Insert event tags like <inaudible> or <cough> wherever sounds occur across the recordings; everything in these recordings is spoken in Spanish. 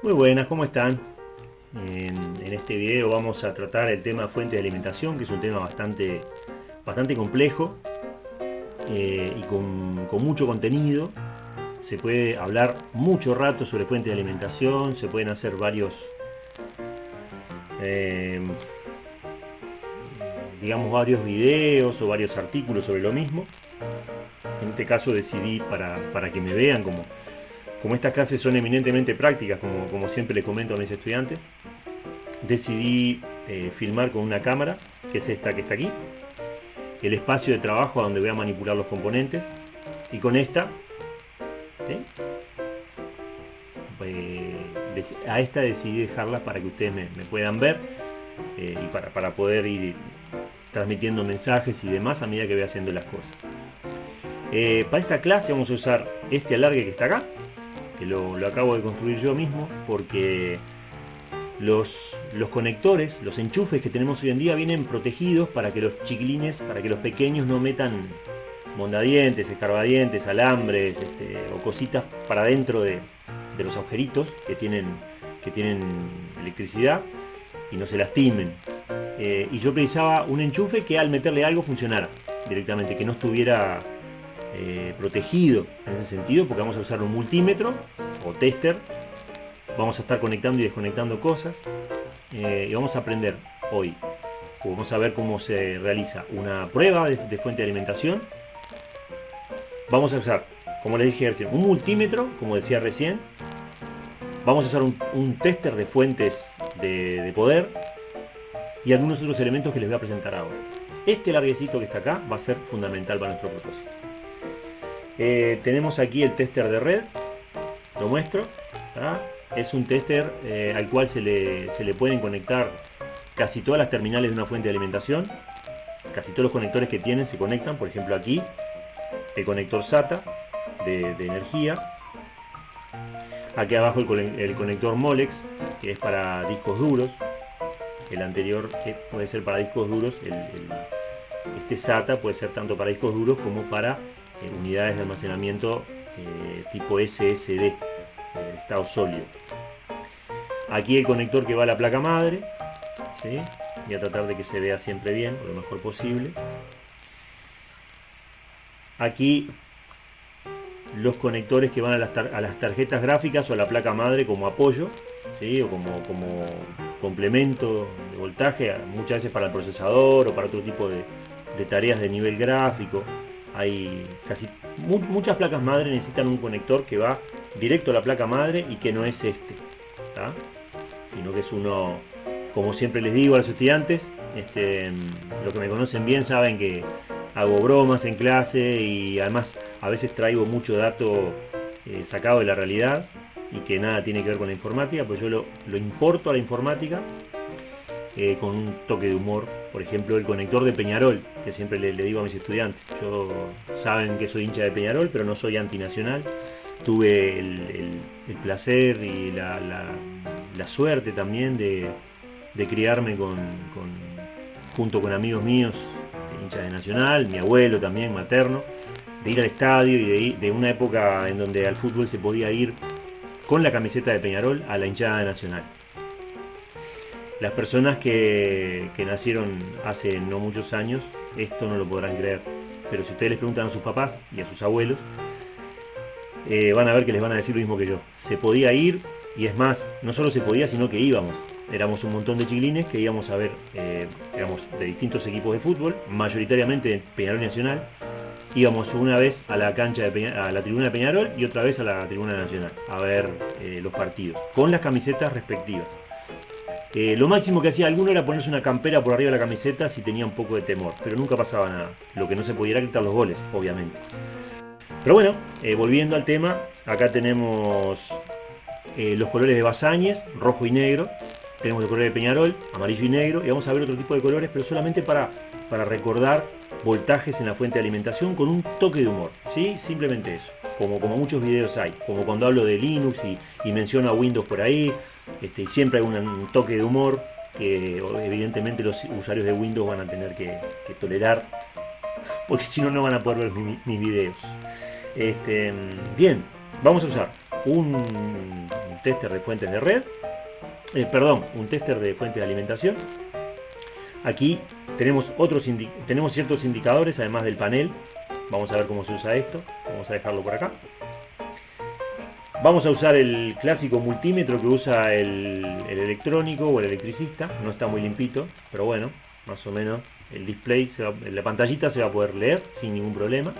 Muy buenas, ¿cómo están? En, este video vamos a tratar el tema fuente de alimentación, que es un tema bastante, bastante complejo eh, y con, con, mucho contenido. Se puede hablar mucho rato sobre fuente de alimentación, se pueden hacer varios, eh, digamos, varios videos o varios artículos sobre lo mismo. En este caso decidí para, para que me vean como como estas clases son eminentemente prácticas, como, siempre les comento a mis estudiantes, decidí eh, filmar con una cámara, que es esta que está aquí, el espacio de trabajo donde voy a manipular los componentes, y con esta, ¿eh? Pues, a esta decidí dejarla para que ustedes me, puedan ver eh, y para, poder ir transmitiendo mensajes y demás a medida que voy haciendo las cosas. Eh, para esta clase vamos a usar este alargue que está acá, que lo, acabo de construir yo mismo porque los, los, conectores, los enchufes que tenemos hoy en día vienen protegidos para que los chiquilines, para que los pequeños no metan mondadientes, escarbadientes, alambres este, o cositas para dentro de, de, los agujeritos que tienen, que tienen electricidad y no se lastimen. Eh, y yo precisaba un enchufe que al meterle algo funcionara directamente, que no estuviera eh, protegido en ese sentido porque vamos a usar un multímetro o tester. Vamos a estar conectando y desconectando cosas eh, y vamos a aprender hoy. Vamos a ver cómo se realiza una prueba de, de fuente de alimentación. Vamos a usar como les dije recién un multímetro como decía recién. Vamos a usar un, un tester de fuentes de, de poder y algunos otros elementos que les voy a presentar ahora. Este larguecito que está acá va a ser fundamental para nuestro propósito eh, tenemos aquí el tester de red, lo muestro. ¿ah? Es un tester eh, al cual se le, se le, pueden conectar casi todas las terminales de una fuente de alimentación. Casi todos los conectores que tienen se conectan, por ejemplo aquí, el conector SATA de, energía. Aquí abajo el, conector Molex, que es para discos duros. El anterior puede ser para discos duros. Este SATA puede ser tanto para discos duros como para unidades de almacenamiento eh, tipo SSD, eh, estado sólido. Aquí el conector que va a la placa madre, ¿sí? voy a tratar de que se vea siempre bien, lo mejor posible. Aquí los conectores que van a las, tarjetas gráficas o a la placa madre como apoyo ¿sí? o como, complemento de voltaje, muchas veces para el procesador o para otro tipo de tareas de nivel gráfico hay casi muchas placas madre necesitan un conector que va directo a la placa madre y que no es este sino que es uno como siempre les digo a los estudiantes este, los que me conocen bien saben que hago bromas en clase y además a veces traigo mucho dato eh, sacado de la realidad y que nada tiene que ver con la informática pues yo lo, lo importo a la informática eh, con un toque de humor. Por ejemplo, el conector de Peñarol, que siempre le, digo a mis estudiantes. Yo saben que soy hincha de Peñarol, pero no soy antinacional. Tuve el, placer y la, suerte también de, criarme junto con amigos míos, hinchas de Nacional, mi abuelo también, materno, de ir al estadio y de, de una época en donde al fútbol se podía ir con la camiseta de Peñarol a la hinchada de Nacional. Las personas que, nacieron hace no muchos años, esto no lo podrán creer. Pero si ustedes les preguntan a sus papás y a sus abuelos, eh, van a ver que les van a decir lo mismo que yo. Se podía ir, y es más, no solo se podía, sino que íbamos. Éramos un montón de chiquilines que íbamos a ver, eh, éramos de distintos equipos de fútbol, mayoritariamente Peñarol Nacional. Íbamos una vez a la cancha de Peña, a la tribuna de Peñarol y otra vez a la tribuna nacional a ver eh, los partidos, con las camisetas respectivas. Eh, lo máximo que hacía alguno era ponerse una campera por arriba de la camiseta si tenía un poco de temor, pero nunca pasaba nada. Lo que no se podía era quitar los goles, obviamente. Pero bueno, eh, volviendo al tema, acá tenemos eh, los colores de Basáñez, rojo y negro. Tenemos el color de Peñarol, amarillo y negro. Y vamos a ver otro tipo de colores, pero solamente para, para recordar voltajes en la fuente de alimentación con un toque de humor. ¿sí? Simplemente eso como, como muchos videos hay, como cuando hablo de Linux y, y menciono a Windows por ahí, este, siempre hay un, un, toque de humor que evidentemente los usuarios de Windows van a tener que, que tolerar, porque si no, no van a poder ver mi, mis videos. Este, bien, vamos a usar un tester de fuentes de red, eh, perdón, un tester de fuentes de alimentación. Aquí tenemos, otros tenemos ciertos indicadores, además del panel. Vamos a ver cómo se usa esto. Vamos a dejarlo por acá. Vamos a usar el clásico multímetro que usa el, electrónico o el electricista. No está muy limpito, pero bueno, más o menos el display, la pantallita se va a poder leer sin ningún problema.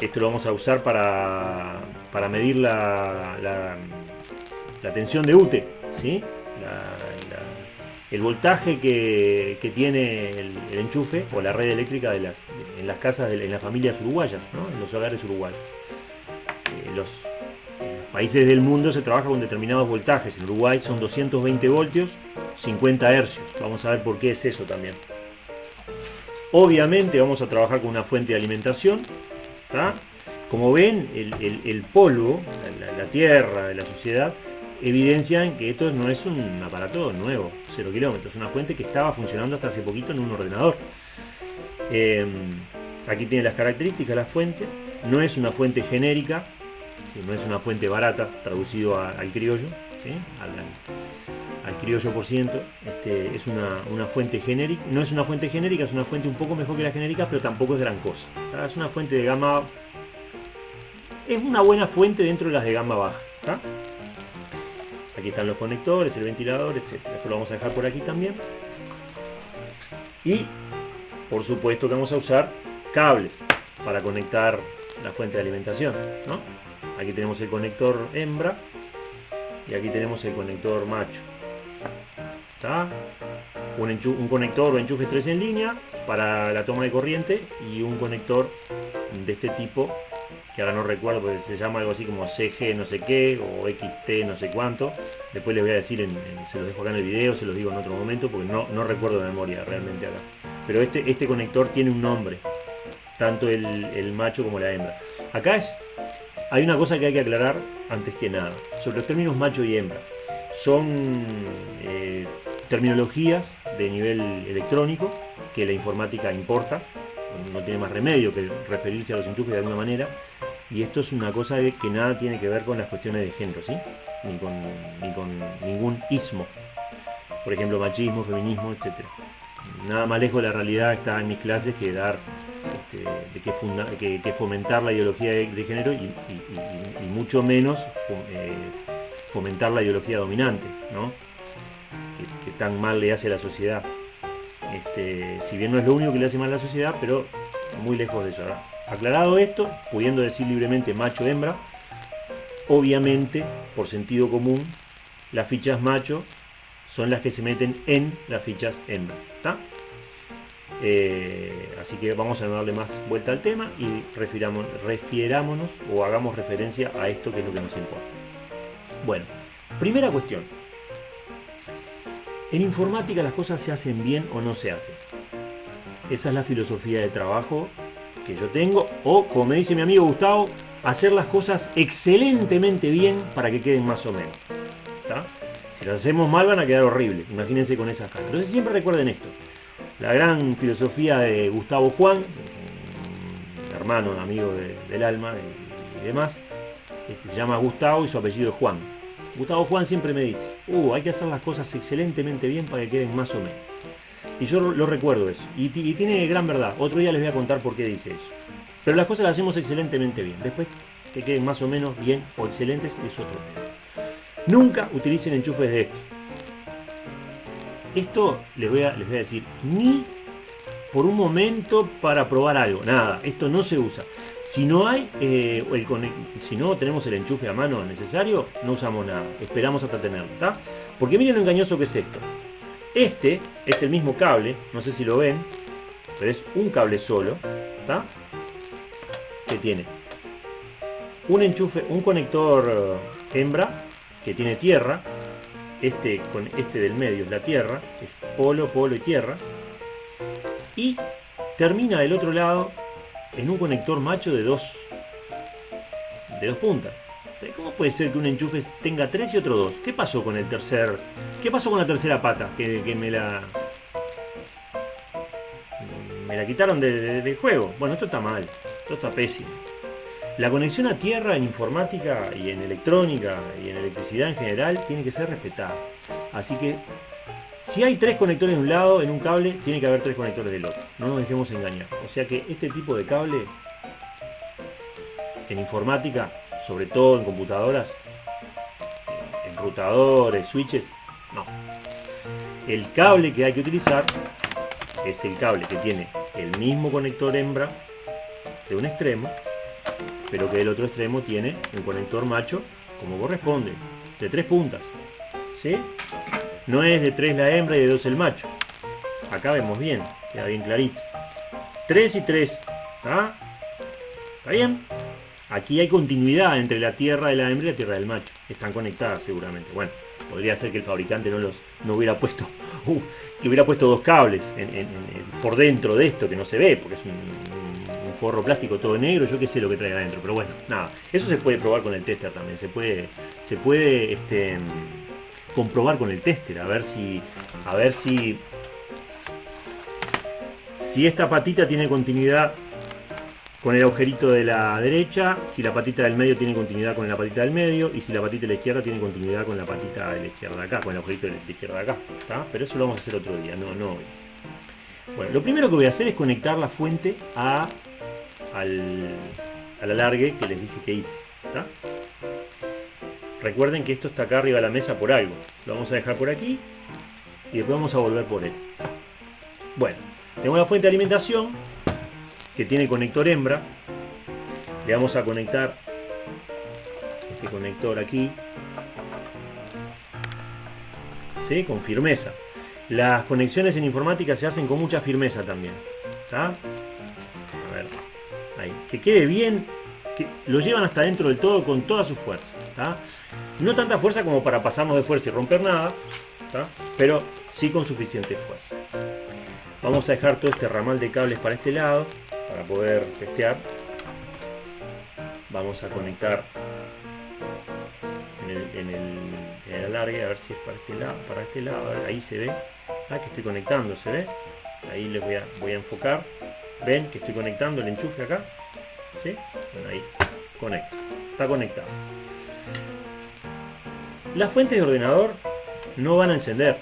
Esto lo vamos a usar para, para medir la, la, tensión de UTE, ¿sí? El voltaje que, tiene el, enchufe o la red eléctrica de las, en las casas, en las familias uruguayas, en los hogares uruguayos. Eh, los países del mundo se trabaja con determinados voltajes. En Uruguay son 220 voltios, 50 hercios. Vamos a ver por qué es eso también. Obviamente vamos a trabajar con una fuente de alimentación. Como ven, el, polvo, la, la, tierra, la suciedad, evidencian que esto no es un aparato nuevo, 0 kilómetros, es una fuente que estaba funcionando hasta hace poquito en un ordenador. Em, aquí tiene las características la fuente, no es una fuente genérica, no es una fuente barata, traducido al criollo, al, criollo por ciento, este, es una, fuente genérica, no es una fuente genérica, es una fuente un poco mejor que la genérica, pero tampoco es gran cosa. Es una fuente de gama, es una buena fuente dentro de las de gama baja. Aquí están los conectores, el ventilador, etc. Esto lo vamos a dejar por aquí también. Y por supuesto que vamos a usar cables para conectar la fuente de alimentación. Aquí tenemos el conector hembra y aquí tenemos el conector macho. Un, un, conector o enchufe 3 en línea para la toma de corriente y un conector de este tipo que ahora no recuerdo, porque se llama algo así como CG no sé qué, o XT no sé cuánto. Después les voy a decir, se los dejo acá en el video, se los digo en otro momento, porque no, no recuerdo de memoria realmente acá. Pero este, este conector tiene un nombre, tanto el, macho como la hembra. Acá es, hay una cosa que hay que aclarar antes que nada, sobre los términos macho y hembra. Son eh, terminologías de nivel electrónico que la informática importa, no tiene más remedio que referirse a los enchufes de alguna manera. Y esto es una cosa que nada tiene que ver con las cuestiones de género, ¿sí? Ni con, ni con ningún ismo. Por ejemplo, machismo, feminismo, etc. Nada más lejos de la realidad está en mis clases que dar, este, de que, fomentar la ideología de, género y, mucho menos eh, fomentar la ideología dominante, ¿no? que tan mal le hace a la sociedad. Este, si bien no es lo único que le hace mal a la sociedad, pero muy lejos de eso. Aclarado esto, pudiendo decir libremente macho hembra, obviamente, por sentido común, las fichas macho son las que se meten en las fichas hembra. Eh, así que vamos a darle más vuelta al tema y refierámonos o hagamos referencia a esto que es lo que nos importa. Bueno, primera cuestión. En informática las cosas se hacen bien o no se hacen. Esa es la filosofía de trabajo que yo tengo. O, como me dice mi amigo Gustavo, hacer las cosas excelentemente bien para que queden más o menos. Si las hacemos mal van a quedar horribles. Imagínense con esas caras. Entonces siempre recuerden esto. La gran filosofía de Gustavo Juan, hermano, amigo del alma y, demás, este, se llama Gustavo y su apellido es Juan. Gustavo Juan siempre me dice, uh, hay que hacer las cosas excelentemente bien para que queden más o menos. Y yo lo recuerdo eso. Y, tiene gran verdad. Otro día les voy a contar por qué dice eso. Pero las cosas las hacemos excelentemente bien. Después que queden más o menos bien o excelentes es otro tema. Nunca utilicen enchufes de esto. Esto les voy a, les voy a decir, ni por un momento para probar algo. Nada, esto no se usa. Si no hay, eh, el si no tenemos el enchufe a mano necesario, no usamos nada. Esperamos hasta tenerlo, ¿está? Porque miren lo engañoso que es esto. Este es el mismo cable, no sé si lo ven, pero es un cable solo, ¿está? Que tiene un enchufe, un conector eh, hembra que tiene tierra. Este con este del medio es la tierra, es polo, polo y tierra y termina del otro lado en un conector macho de dos, de dos puntas. ¿Cómo puede ser que un enchufe tenga tres y otro dos? ¿Qué pasó con el tercer? ¿Qué pasó con la tercera pata? Que, me la. Me la quitaron del juego. Bueno, esto está mal. Esto está pésimo. La conexión a tierra en informática y en electrónica y en electricidad en general tiene que ser respetada. Así que si hay tres conectores de un lado en un cable, tiene que haber tres conectores del otro. No nos dejemos engañar. O sea que este tipo de cable en informática, sobre todo en computadoras, en rutadores, switches, no. El cable que hay que utilizar es el cable que tiene el mismo conector hembra de un extremo, pero que del otro extremo tiene un conector macho como corresponde, de tres puntas. ¿Sí? No es de tres la hembra y de dos el macho. Acá vemos bien, queda bien clarito. 3 y 3. ¿Está? ¿Está bien? Aquí hay continuidad entre la tierra de la hembra y la tierra del macho. Están conectadas seguramente. Bueno, podría ser que el fabricante no los no hubiera puesto <laughs> uh, que hubiera puesto dos cables por dentro de esto que no se ve porque es un, forro plástico todo negro yo qué sé lo que trae adentro pero bueno nada eso se puede probar con el tester también se puede se puede este, comprobar con el tester a ver si a ver si si esta patita tiene continuidad con el agujerito de la derecha, si la patita del medio tiene continuidad con la patita del medio y si la patita de la izquierda tiene continuidad con la patita de la izquierda acá, con el agujerito de la izquierda de acá. Pero eso lo vamos a hacer otro día, no, no hoy. Bueno, lo primero que voy a hacer es conectar la fuente a, al, alargue que les dije que hice. Recuerden que esto está acá arriba de la mesa por algo. Lo vamos a dejar por aquí y después vamos a volver por él. Bueno, tengo la fuente de alimentación que tiene conector hembra. Le vamos a conectar este conector aquí. ¿Sí? Con firmeza. Las conexiones en informática se hacen con mucha firmeza también. A ver. Ahí. Que quede bien. Que lo llevan hasta dentro del todo con toda su fuerza. No tanta fuerza como para pasarnos de fuerza y romper nada. Pero sí con suficiente fuerza. Vamos a dejar todo este ramal de cables para este lado para poder testear vamos a conectar en el, alargue a ver si es para este lado para este lado ahí se ve. Ah, que estoy conectando se ve ahí les voy a, voy a enfocar. Ven que estoy conectando el enchufe acá ¿Sí? ahí. Conecto. Está conectado. Las fuentes de ordenador no van a encender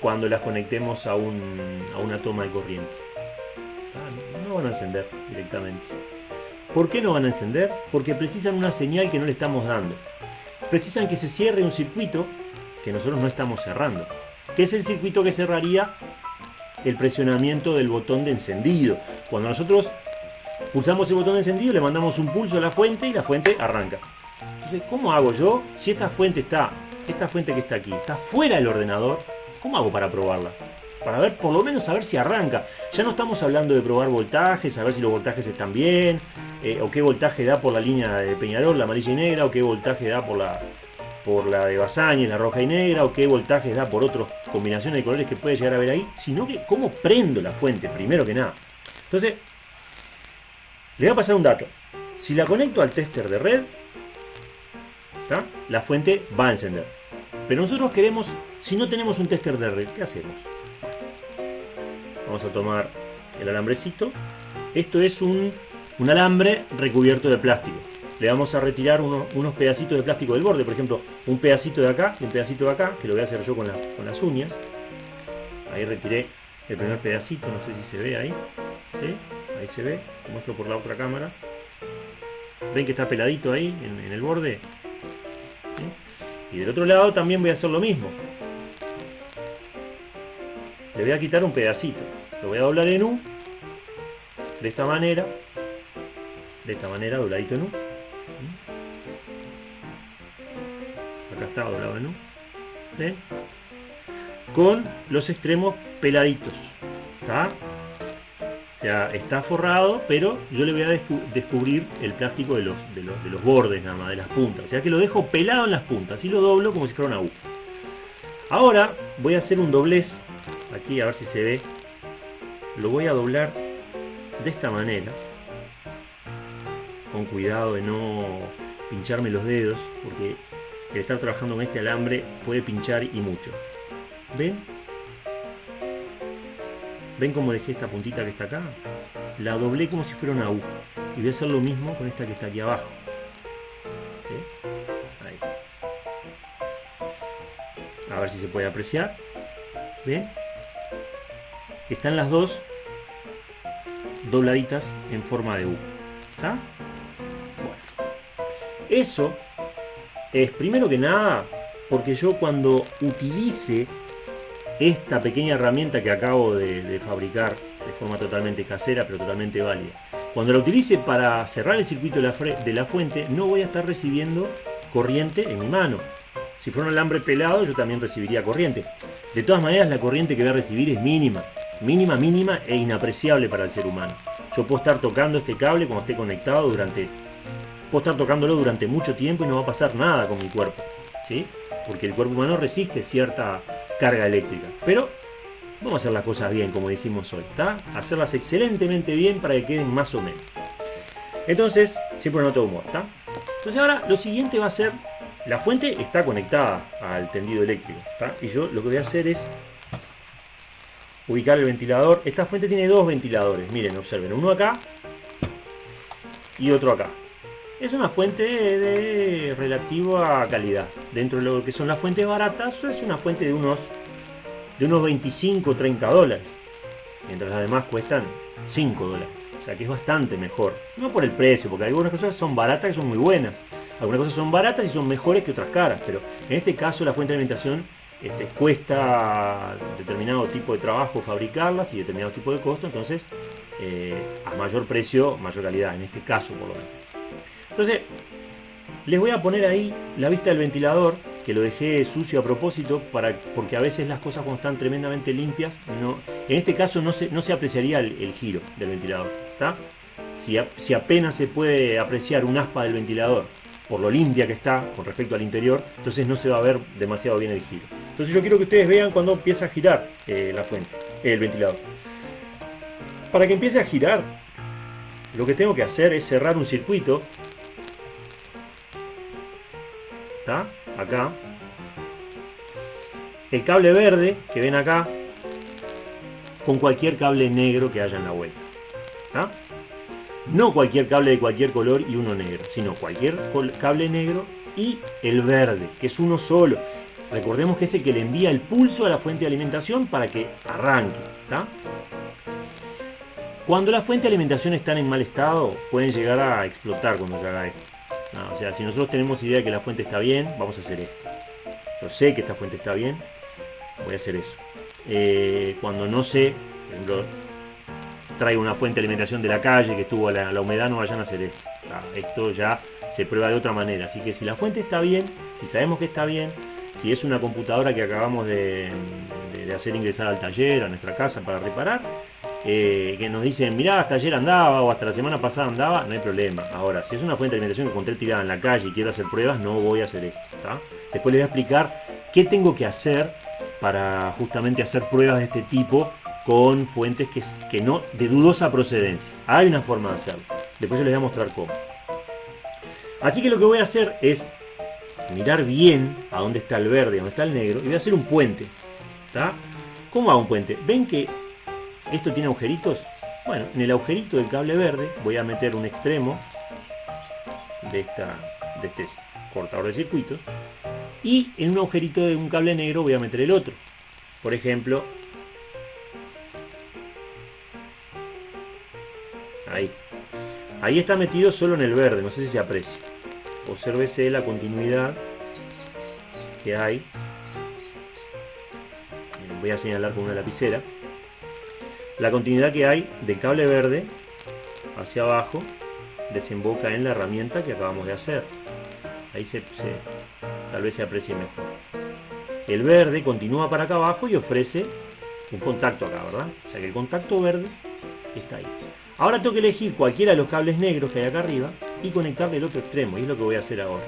cuando las conectemos a, un, a una toma de corriente no van a encender directamente. ¿Por qué no van a encender? Porque precisan una señal que no le estamos dando. Precisan que se cierre un circuito que nosotros no estamos cerrando. Que es el circuito que cerraría el presionamiento del botón de encendido. Cuando nosotros pulsamos el botón de encendido, le mandamos un pulso a la fuente y la fuente arranca. Entonces, ¿cómo hago yo? Si esta fuente está, esta fuente que está aquí, está fuera del ordenador, ¿cómo hago para probarla? Para ver, por lo menos a ver si arranca. Ya no estamos hablando de probar voltajes, a ver si los voltajes están bien, eh, o qué voltaje da por la línea de Peñarol, la amarilla y negra, o qué voltaje da por la, por la de Basaña, la roja y negra, o qué voltaje da por otras combinaciones de colores que puede llegar a ver ahí, sino que cómo prendo la fuente, primero que nada. Entonces, le voy a pasar un dato. Si la conecto al tester de red, la fuente va a encender. Pero nosotros queremos, si no tenemos un tester de red, ¿qué hacemos? Vamos a tomar el alambrecito. Esto es un, alambre recubierto de plástico. Le vamos a retirar unos pedacitos de plástico del borde. Por ejemplo, un pedacito de acá y un pedacito de acá, que lo voy a hacer yo con, las uñas. Ahí retiré el primer pedacito, no sé si se ve ahí. Ahí se ve, muestro por la otra cámara. ¿Ven que está peladito ahí en, el borde? Y del otro lado también voy a hacer lo mismo. Le voy a quitar un pedacito. Lo voy a doblar en U. De esta manera. De esta manera, dobladito en U. Acá está doblado en U. Con los extremos peladitos. ¿Está? O sea, está forrado, pero yo le voy a descubrir el plástico de los, de los, de los bordes nada más, de las puntas. O sea que lo dejo pelado en las puntas y lo doblo como si fuera una U. Ahora voy a hacer un doblez aquí a ver si se ve lo voy a doblar de esta manera con cuidado de no pincharme los dedos porque el estar trabajando con este alambre puede pinchar y mucho ven ven cómo dejé esta puntita que está acá la doblé como si fuera una U y voy a hacer lo mismo con esta que está aquí abajo. A ver si se puede apreciar. ¿Ven? Están las dos dobladitas en forma de U. Bueno. Eso es primero que nada porque yo cuando utilice esta pequeña herramienta que acabo de, fabricar de forma totalmente casera pero totalmente válida, cuando la utilice para cerrar el circuito de la, de la fuente no voy a estar recibiendo corriente en mi mano. Si fuera un alambre pelado yo también recibiría corriente. De todas maneras la corriente que voy a recibir es mínima. Mínima, mínima e inapreciable para el ser humano. Yo puedo estar tocando este cable cuando esté conectado durante... Puedo estar tocándolo durante mucho tiempo y no va a pasar nada con mi cuerpo. ¿Sí? Porque el cuerpo humano resiste cierta carga eléctrica. Pero vamos a hacer las cosas bien, como dijimos hoy. ¿está? Hacerlas excelentemente bien para que queden más o menos. Entonces, siempre no todo humor. ¿está? Entonces ahora lo siguiente va a ser... La fuente está conectada al tendido eléctrico. Y yo lo que voy a hacer es ubicar el ventilador. Esta fuente tiene dos ventiladores. Miren, observen. Uno acá y otro acá. Es una fuente de relativa calidad. Dentro de lo que son las fuentes baratas, es una fuente de unos, de unos 25 o 30 dólares. Mientras las demás cuestan 5 dólares. O sea que es bastante mejor. No por el precio, porque algunas cosas son baratas y son muy buenas. Algunas cosas son baratas y son mejores que otras caras. Pero en este caso la fuente de alimentación este, cuesta determinado tipo de trabajo fabricarlas y determinado tipo de costo, entonces eh, a mayor precio, mayor calidad, en este caso por lo menos. Entonces, les voy a poner ahí la vista del ventilador, que lo dejé sucio a propósito, para, porque a veces las cosas cuando están tremendamente limpias, no, en este caso no se, no se apreciaría el, giro del ventilador. ¿está? Si, si apenas se puede apreciar un aspa del ventilador por lo limpia que está con respecto al interior, entonces no se va a ver demasiado bien el giro. Entonces yo quiero que ustedes vean cuando empieza a girar eh, la fuente, el ventilador. Para que empiece a girar, lo que tengo que hacer es cerrar un circuito. ¿Está? Acá. El cable verde que ven acá, con cualquier cable negro que haya en la vuelta. ¿Está? No cualquier cable de cualquier color y uno negro, sino cualquier cable negro y el verde, que es uno solo. Recordemos que es el que le envía el pulso a la fuente de alimentación para que arranque. Cuando la fuente de alimentación está en mal estado, pueden llegar a explotar cuando se haga esto. o sea, si nosotros tenemos idea de que la fuente está bien, vamos a hacer esto. Yo sé que esta fuente está bien, voy a hacer eso. Eh, cuando no sé, por ejemplo, traigo una fuente de alimentación de la calle que estuvo la, la humedad, no vayan a hacer esto. esto ya se prueba de otra manera. Así que si la fuente está bien, si sabemos que está bien, si es una computadora que acabamos de, hacer ingresar al taller, a nuestra casa para reparar, eh, que nos dicen, mirá, hasta ayer andaba o hasta la semana pasada andaba, no hay problema. Ahora, si es una fuente de alimentación que encontré tirada en la calle y quiero hacer pruebas, no voy a hacer esto. Después les voy a explicar qué tengo que hacer para justamente hacer pruebas de este tipo con fuentes que, que no de dudosa procedencia. Hay una forma de hacerlo. Después yo les voy a mostrar cómo. Así que lo que voy a hacer es mirar bien a dónde está el verde, a dónde está el negro, y voy a hacer un puente. ¿Está? ¿Cómo hago un puente? ¿Ven que esto tiene agujeritos? Bueno, en el agujerito del cable verde voy a meter un extremo de, esta, de este cortador de circuitos y en un agujerito de un cable negro voy a meter el otro. Por ejemplo, ahí. Ahí está metido solo en el verde, no sé si se aprecia. Obsérvese la continuidad que hay. Voy a señalar con una lapicera. La continuidad que hay del cable verde hacia abajo desemboca en la herramienta que acabamos de hacer. Ahí se, tal vez se aprecie mejor. El verde continúa para acá abajo y ofrece un contacto acá, ¿verdad? O sea que el contacto verde está ahí. Ahora tengo que elegir cualquiera de los cables negros que hay acá arriba y conectarle el otro extremo. Y es lo que voy a hacer ahora.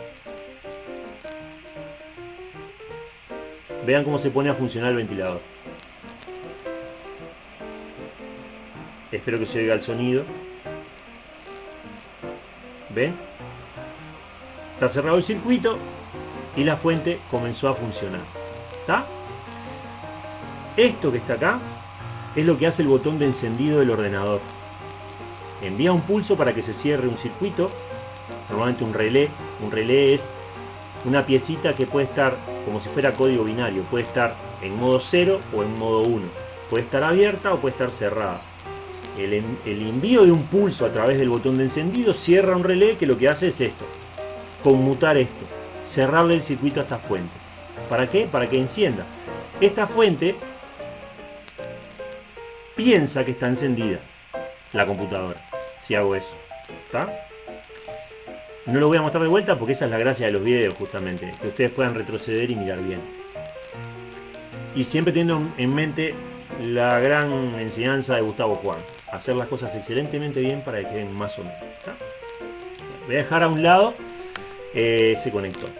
Vean cómo se pone a funcionar el ventilador. Espero que se oiga el sonido. ¿Ven? Está cerrado el circuito y la fuente comenzó a funcionar. ¿Está? Esto que está acá es lo que hace el botón de encendido del ordenador. Envía un pulso para que se cierre un circuito, normalmente un relé. Un relé es una piecita que puede estar como si fuera código binario, puede estar en modo 0 o en modo 1, puede estar abierta o puede estar cerrada. El, el, envío de un pulso a través del botón de encendido cierra un relé que lo que hace es esto, conmutar esto, cerrarle el circuito a esta fuente. ¿Para qué? Para que encienda. Esta fuente piensa que está encendida la computadora, si hago eso. No lo voy a mostrar de vuelta porque esa es la gracia de los videos justamente, que ustedes puedan retroceder y mirar bien. Y siempre teniendo en mente la gran enseñanza de Gustavo Juan, hacer las cosas excelentemente bien para que queden más o menos. Voy a dejar a un lado eh, ese conector.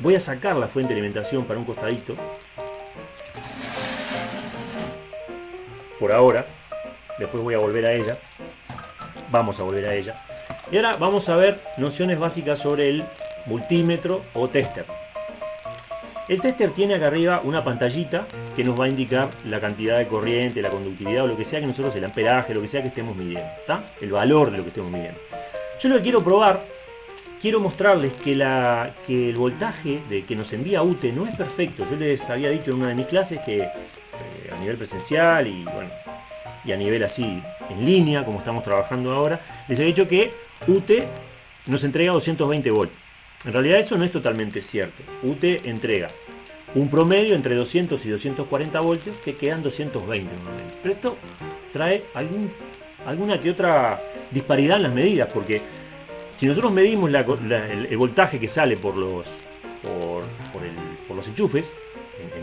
Voy a sacar la fuente de alimentación para un costadito. Por ahora. Después voy a volver a ella. Vamos a volver a ella. Y ahora vamos a ver nociones básicas sobre el multímetro o tester. El tester tiene acá arriba una pantallita que nos va a indicar la cantidad de corriente, la conductividad o lo que sea que nosotros, el amperaje, lo que sea que estemos midiendo. El valor de lo que estemos midiendo. Yo lo que quiero probar quiero mostrarles que, la, que el voltaje de, que nos envía UTE no es perfecto. Yo les había dicho en una de mis clases que eh, a nivel presencial y, bueno, y a nivel así en línea, como estamos trabajando ahora, les había dicho que UTE nos entrega 220 volts. En realidad eso no es totalmente cierto. UTE entrega un promedio entre 200 y 240 voltios que quedan 220 normalmente. Pero esto trae alguna que otra disparidad en las medidas, porque si nosotros medimos el, voltaje que sale por los, por, los enchufes,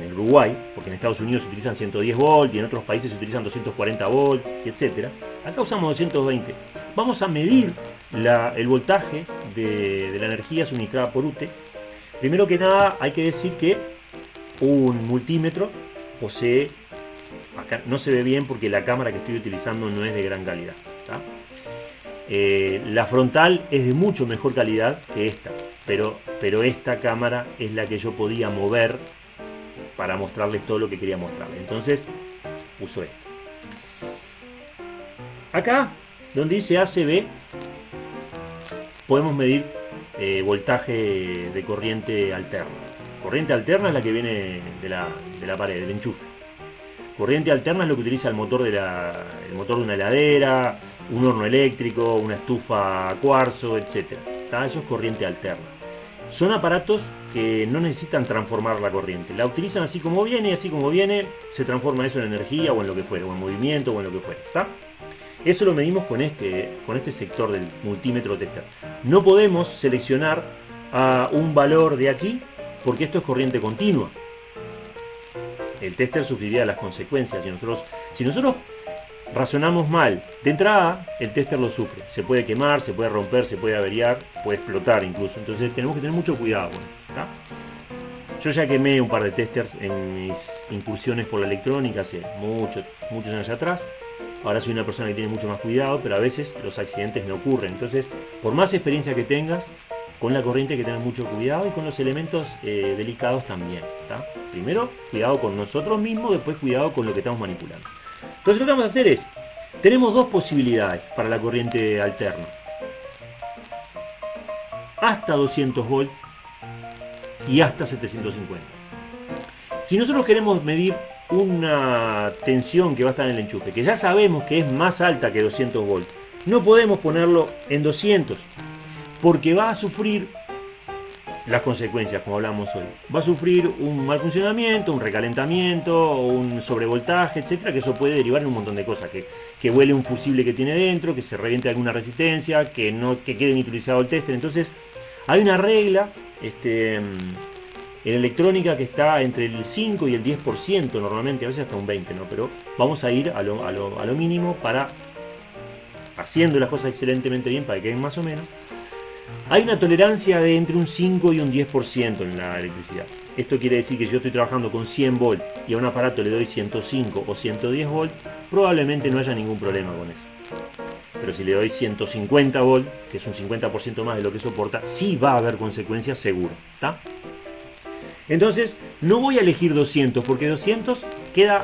en, Uruguay, porque en Estados Unidos se utilizan 110 volts y en otros países se utilizan 240 volts, etc. Acá usamos 220. Vamos a medir el voltaje de, la energía suministrada por UTE. Primero que nada hay que decir que un multímetro posee, acá no se ve bien porque la cámara que estoy utilizando no es de gran calidad. Eh, la frontal es de mucho mejor calidad que esta, pero esta cámara es la que yo podía mover para mostrarles todo lo que quería mostrarles. Entonces uso esta. Acá, donde dice ACB, podemos medir eh, voltaje de corriente alterna. Corriente alterna es la que viene de la, de la pared, del enchufe. Corriente alterna es lo que utiliza el motor de, la, el motor de una heladera, un horno eléctrico, una estufa a cuarzo, etc. Eso es corriente alterna. Son aparatos que no necesitan transformar la corriente. La utilizan así como viene y así como viene se transforma eso en energía o en lo que fuera, o en movimiento o en lo que fuera. Eso lo medimos con este, con este sector del multímetro tester. No podemos seleccionar a un valor de aquí porque esto es corriente continua. El tester sufriría las consecuencias. Nosotros, si nosotros razonamos mal. De entrada, el tester lo sufre. Se puede quemar, se puede romper, se puede averiar, puede explotar incluso. Entonces tenemos que tener mucho cuidado con esto. Yo ya quemé un par de testers en mis incursiones por la electrónica hace muchos, muchos años atrás. Ahora soy una persona que tiene mucho más cuidado, pero a veces los accidentes me ocurren. Entonces, por más experiencia que tengas, con la corriente hay que tener mucho cuidado y con los elementos eh, delicados también. Primero, cuidado con nosotros mismos, después cuidado con lo que estamos manipulando. Entonces lo que vamos a hacer es, tenemos dos posibilidades para la corriente alterna. Hasta 200 volts y hasta 750. Si nosotros queremos medir una tensión que va a estar en el enchufe, que ya sabemos que es más alta que 200 volts, no podemos ponerlo en 200 porque va a sufrir las consecuencias, como hablamos hoy. Va a sufrir un mal funcionamiento, un recalentamiento, un sobrevoltaje, etcétera, que eso puede derivar en un montón de cosas. Que, que huele un fusible que tiene dentro, que se reviente alguna resistencia, que no que quede inutilizado el tester. Entonces, hay una regla este, en electrónica que está entre el 5 y el 10%, normalmente, a veces hasta un 20%, ¿no? Pero vamos a ir a lo, a lo, a lo mínimo para haciendo las cosas excelentemente bien para que queden más o menos hay una tolerancia de entre un 5 y un 10% en la electricidad. Esto quiere decir que si yo estoy trabajando con 100 volts y a un aparato le doy 105 o 110 volts, probablemente no haya ningún problema con eso. Pero si le doy 150 volts, que es un 50% más de lo que soporta, sí va a haber consecuencias seguro. Entonces, no voy a elegir 200 porque 200 queda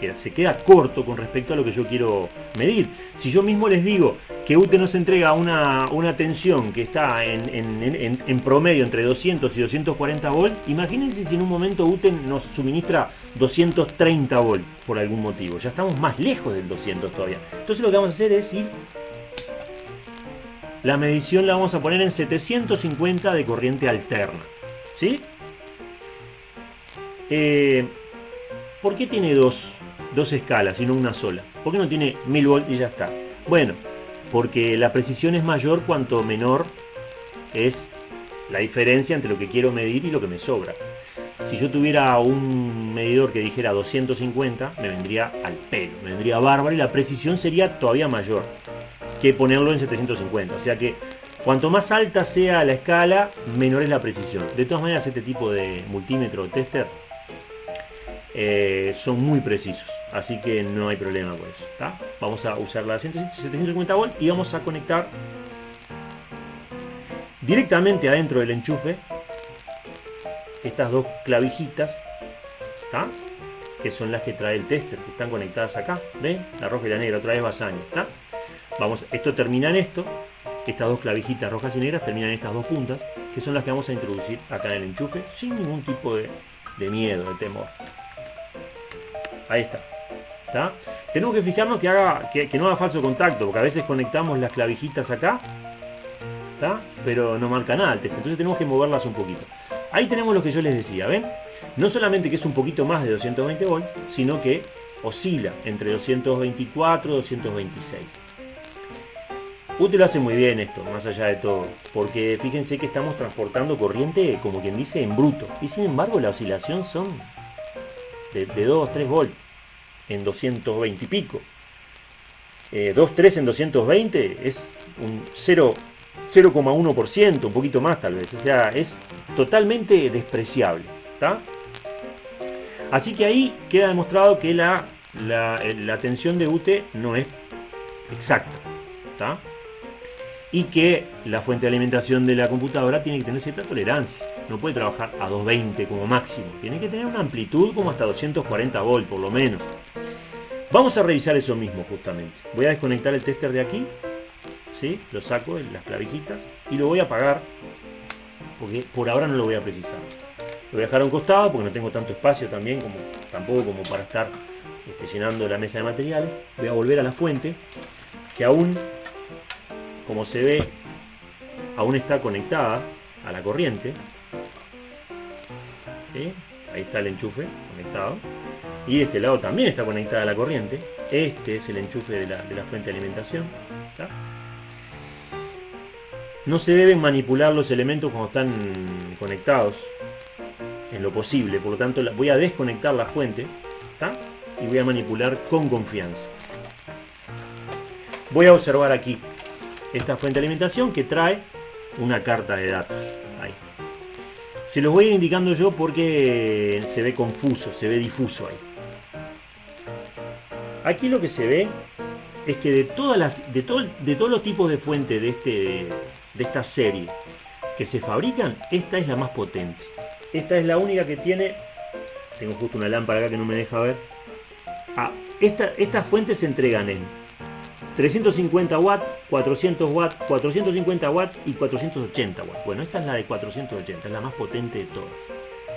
que se queda corto con respecto a lo que yo quiero medir. Si yo mismo les digo que UTE nos entrega una, una tensión que está en, promedio entre 200 y 240 volt, imagínense si en un momento UTE nos suministra 230 volt por algún motivo. Ya estamos más lejos del 200 todavía. Entonces lo que vamos a hacer es ir... La medición la vamos a poner en 750 de corriente alterna. ¿Sí? Eh, ¿Por qué tiene dos, dos escalas y no una sola? ¿Por qué no tiene 1000 volts y ya está? Bueno, porque la precisión es mayor cuanto menor es la diferencia entre lo que quiero medir y lo que me sobra. Si yo tuviera un medidor que dijera 250, me vendría al pelo, me vendría bárbaro y la precisión sería todavía mayor que ponerlo en 750. O sea que cuanto más alta sea la escala, menor es la precisión. De todas maneras, este tipo de multímetro tester eh, son muy precisos, así que no hay problema con eso. Vamos a usar la 750 volt y vamos a conectar directamente adentro del enchufe estas dos clavijitas, que son las que trae el tester, que están conectadas acá. ¿Ven? La roja y la negra, otra vez basaña. Vamos, esto termina en esto. Estas dos clavijitas rojas y negras terminan en estas dos puntas, que son las que vamos a introducir acá en el enchufe sin ningún tipo de, de miedo, de temor. Ahí está. Tenemos que fijarnos que, haga, que, no haga falso contacto, porque a veces conectamos las clavijitas acá, pero no marca nada el texto. Entonces tenemos que moverlas un poquito. Ahí tenemos lo que yo les decía, ¿ven? No solamente que es un poquito más de 220 volts, sino que oscila entre 224 y 226. UTE lo hace muy bien esto, más allá de todo, porque fíjense que estamos transportando corriente, como quien dice, en bruto. Y sin embargo la oscilación son de, 2, 3 volts en 220 y pico. 2, 3 en 220 es un 0,1%, un poquito más tal vez. O sea, es totalmente despreciable. Así que ahí queda demostrado que la, la, tensión de UTE no es exacta. Y que la fuente de alimentación de la computadora tiene que tener cierta tolerancia no puede trabajar a 220 como máximo. Tiene que tener una amplitud como hasta 240 volts por lo menos. Vamos a revisar eso mismo justamente. Voy a desconectar el tester de aquí. ¿sí? Lo saco de las clavijitas y lo voy a apagar porque por ahora no lo voy a precisar. Lo voy a dejar a un costado porque no tengo tanto espacio también como tampoco como para estar este, llenando la mesa de materiales. Voy a volver a la fuente que aún, como se ve, aún está conectada a la corriente. Ahí está el enchufe conectado. Y de este lado también está conectada la corriente. Este es el enchufe de la, fuente de alimentación. No se deben manipular los elementos cuando están conectados en lo posible. Por lo tanto, voy a desconectar la fuente y voy a manipular con confianza. Voy a observar aquí esta fuente de alimentación que trae una carta de datos. Se los voy a ir indicando yo porque se ve confuso, se ve difuso ahí. Aquí lo que se ve es que de todas las, de, de todos los tipos de fuentes de, este, de esta serie que se fabrican, esta es la más potente. Esta es la única que tiene. Tengo justo una lámpara acá que no me deja ver. Ah, esta, estas fuentes se entregan en 350 watts, 400 watts, 450 watts y 480 watts. Bueno, esta es la de 480, es la más potente de todas.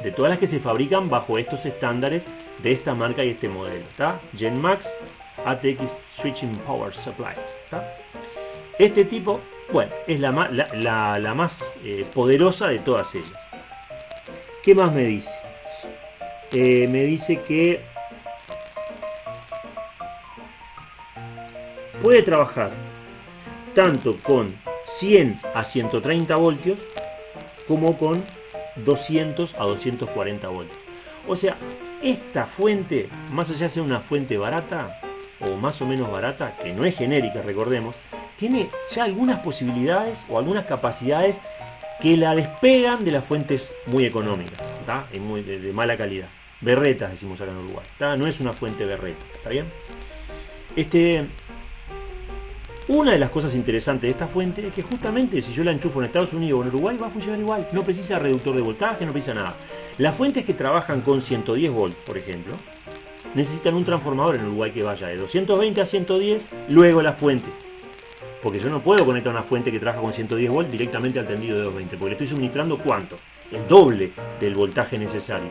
De todas las que se fabrican bajo estos estándares de esta marca y este modelo. ¿está? GenMax ATX Switching Power Supply. Este tipo, bueno, es la, la, más eh, poderosa de todas ellas. ¿Qué más me dice? Eh, me dice que puede trabajar tanto con 100 a 130 voltios como con 200 a 240 voltios. O sea, esta fuente, más allá de ser una fuente barata o más o menos barata, que no es genérica, recordemos, tiene ya algunas posibilidades o algunas capacidades que la despegan de las fuentes muy económicas, muy, de, mala calidad. Berretas decimos acá en Uruguay, no es una fuente berreta, ¿está bien? Este, una de las cosas interesantes de esta fuente es que justamente si yo la enchufo en Estados Unidos o en Uruguay va a funcionar igual. No precisa reductor de voltaje, no precisa nada. Las fuentes que trabajan con 110 volts, por ejemplo, necesitan un transformador en Uruguay que vaya de 220 a 110, luego la fuente. Porque yo no puedo conectar una fuente que trabaja con 110 volts directamente al tendido de 220, porque le estoy suministrando cuánto? El doble del voltaje necesario.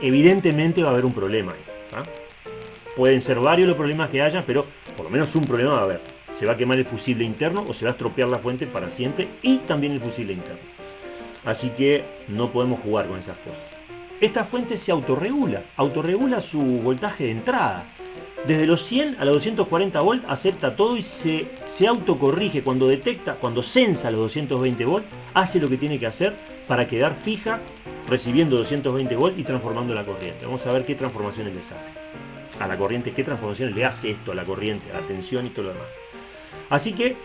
Evidentemente va a haber un problema ahí. ¿ah? Pueden ser varios los problemas que haya, pero por lo menos un problema va a haber. Se va a quemar el fusible interno o se va a estropear la fuente para siempre y también el fusible interno. Así que no podemos jugar con esas cosas. Esta fuente se autorregula, autorregula su voltaje de entrada. Desde los 100 a los 240 volts acepta todo y se, se autocorrige cuando detecta, cuando sensa los 220 volts, hace lo que tiene que hacer para quedar fija recibiendo 220 volts y transformando la corriente. Vamos a ver qué transformaciones les hace. A la corriente, qué transformaciones le hace esto a la corriente, a la tensión y todo lo demás. Así que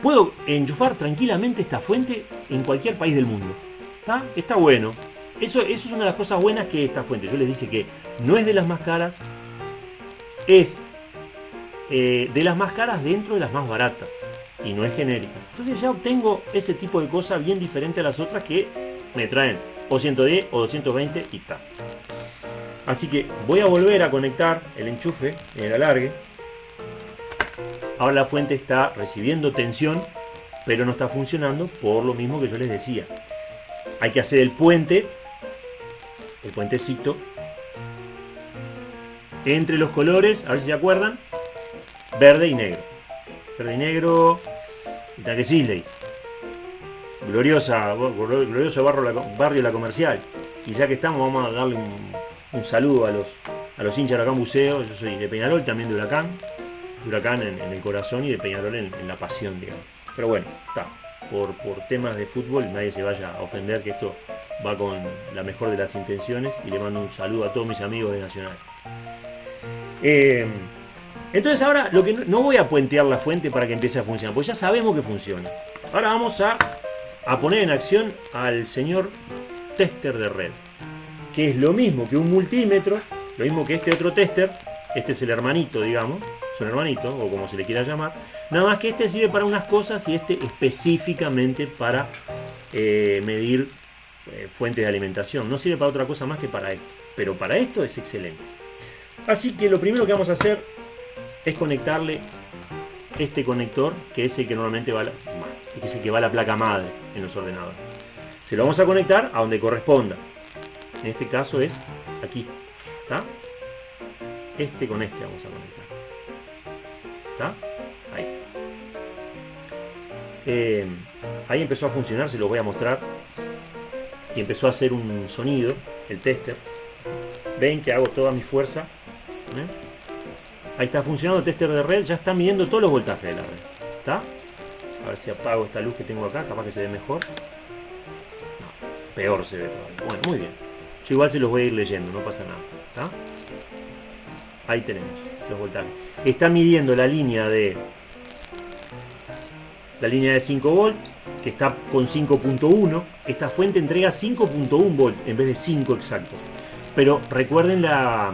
puedo enchufar tranquilamente esta fuente en cualquier país del mundo. ¿Está? Está bueno. Eso, eso es una de las cosas buenas que esta fuente. Yo les dije que no es de las más caras, es eh, de las más caras dentro de las más baratas y no es genérica. Entonces ya obtengo ese tipo de cosas bien diferente a las otras que me traen o 110 o 220 y está. Así que voy a volver a conectar el enchufe en el alargue. Ahora la fuente está recibiendo tensión, pero no está funcionando por lo mismo que yo les decía. Hay que hacer el puente, el puentecito, entre los colores, a ver si se acuerdan, verde y negro. Verde y negro, Itaque Sisley. Gloriosa, glorioso barrio, barrio La Comercial. Y ya que estamos, vamos a darle un, saludo a los, a los hinchas de Huracán Buceo. Yo soy de Peñarol, también de Huracán. De Huracán en, el corazón y de Peñarol en, la pasión, digamos. Pero bueno, está. Por, por, temas de fútbol, nadie se vaya a ofender que esto va con la mejor de las intenciones. Y le mando un saludo a todos mis amigos de Nacional. Eh, entonces ahora lo que no, voy a puentear la fuente para que empiece a funcionar, porque ya sabemos que funciona. Ahora vamos a, a poner en acción al señor tester de red, que es lo mismo que un multímetro, lo mismo que este otro tester, este es el hermanito, digamos, es un hermanito, o como se le quiera llamar, nada más que este sirve para unas cosas y este específicamente para eh, medir eh, fuentes de alimentación. No sirve para otra cosa más que para esto, pero para esto es excelente. Así que lo primero que vamos a hacer es conectarle este conector, que es el que normalmente va a la, que el que va la placa madre en los ordenadores. Se lo vamos a conectar a donde corresponda. En este caso es aquí. Este con este vamos a conectar. ¿Está? Ahí. Eh, ahí empezó a funcionar, se lo voy a mostrar. Y empezó a hacer un sonido, el tester. Ven que hago toda mi fuerza ¿Eh? Ahí está funcionando el tester de red, ya está midiendo todos los voltajes de la red. ¿Está? A ver si apago esta luz que tengo acá, capaz que se ve mejor. No, peor se ve todavía. Bueno, muy bien. Yo igual se los voy a ir leyendo, no pasa nada. Ahí tenemos los voltajes. Está midiendo la línea de la línea de 5 volt, que está con 5.1. Esta fuente entrega 5.1 volt en vez de 5 exactos. Pero recuerden la,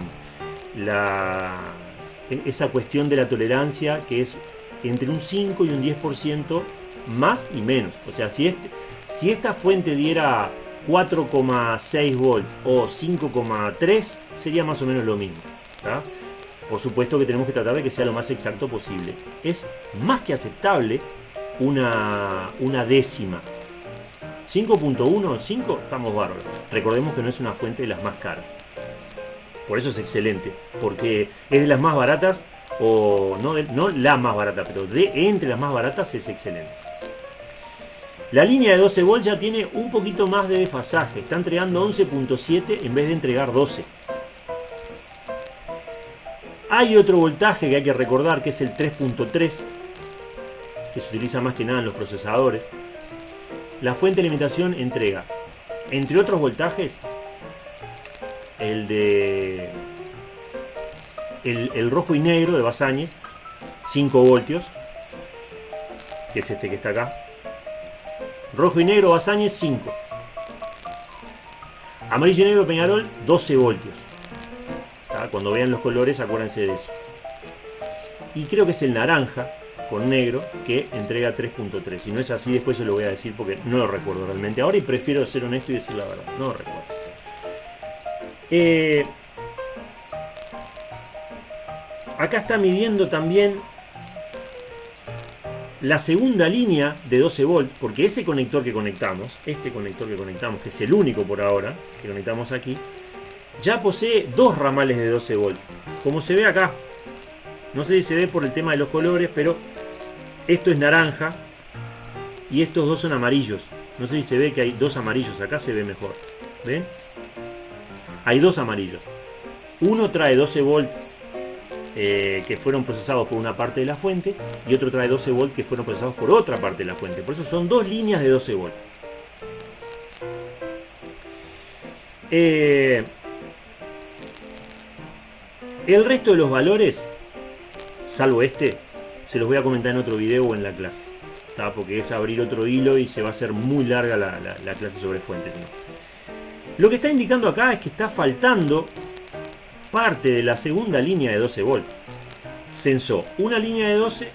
esa cuestión de la tolerancia que es entre un 5 y un 10% más y menos. O sea, si, este, si esta fuente diera 4,6 volt o 5,3 sería más o menos lo mismo. Por supuesto que tenemos que tratar de que sea lo más exacto posible. Es más que aceptable una, décima. 5.1, 5, estamos bárbaros. Recordemos que no es una fuente de las más caras. Por eso es excelente, porque es de las más baratas, o no, no la más barata, pero de entre las más baratas es excelente. La línea de 12 volts ya tiene un poquito más de desfasaje, está entregando 11.7 en vez de entregar 12. Hay otro voltaje que hay que recordar que es el 3.3, que se utiliza más que nada en los procesadores. La fuente de alimentación entrega, entre otros voltajes, el de el, rojo y negro de Basáñez, 5 voltios, que es este que está acá. Rojo y negro Basáñez, 5. Amarillo y negro Peñarol, 12 voltios. Cuando vean los colores, acuérdense de eso. Y creo que es el naranja con negro que entrega 3.3. Si no es así, después se lo voy a decir porque no lo recuerdo realmente ahora y prefiero ser honesto y decir la verdad. No lo recuerdo. Eh, acá está midiendo también la segunda línea de 12 volt, porque ese conector que conectamos, este conector que conectamos, que es el único por ahora, que conectamos aquí, ya posee dos ramales de 12 volt, como se ve acá. No sé si se ve por el tema de los colores, pero esto es naranja y estos dos son amarillos. No sé si se ve que hay dos amarillos, acá se ve mejor. ¿Ven? Hay dos amarillos. Uno trae 12 volt eh, que fueron procesados por una parte de la fuente y otro trae 12 volt que fueron procesados por otra parte de la fuente. Por eso son dos líneas de 12 volt. Eh, el resto de los valores, salvo este, se los voy a comentar en otro video o en la clase. Porque es abrir otro hilo y se va a hacer muy larga la, clase sobre fuentes. Lo que está indicando acá es que está faltando parte de la segunda línea de 12 volt. Censó una línea de 12,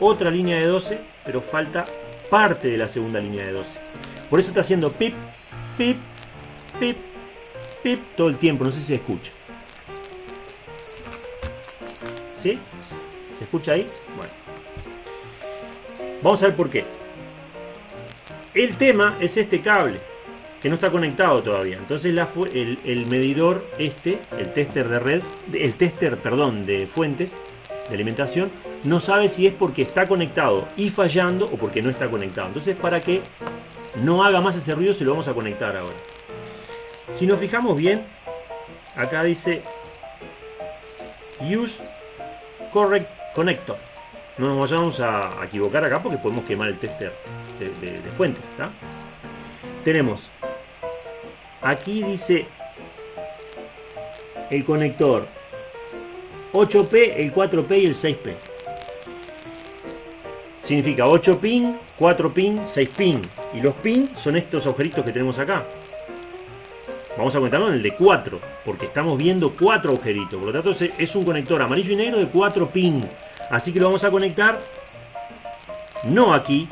otra línea de 12, pero falta parte de la segunda línea de 12. Por eso está haciendo pip, pip, pip, pip todo el tiempo. No sé si se escucha. ¿Sí? ¿Se escucha ahí? Bueno. Vamos a ver por qué. El tema es este cable que no está conectado todavía. Entonces la, el, el, medidor este, el tester de red, el tester, perdón, de fuentes de alimentación, no sabe si es porque está conectado y fallando o porque no está conectado. Entonces para que no haga más ese ruido se lo vamos a conectar ahora. Si nos fijamos bien, acá dice Use Correct Connector. No nos vayamos a equivocar acá porque podemos quemar el tester de, fuentes. Tenemos Aquí dice el conector 8P, el 4P y el 6P. Significa 8 pin, 4 pin, 6 pin. Y los pin son estos agujeritos que tenemos acá. Vamos a conectarlo en el de 4, porque estamos viendo 4 agujeritos. Por lo tanto, es un conector amarillo y negro de 4 pin. Así que lo vamos a conectar no aquí,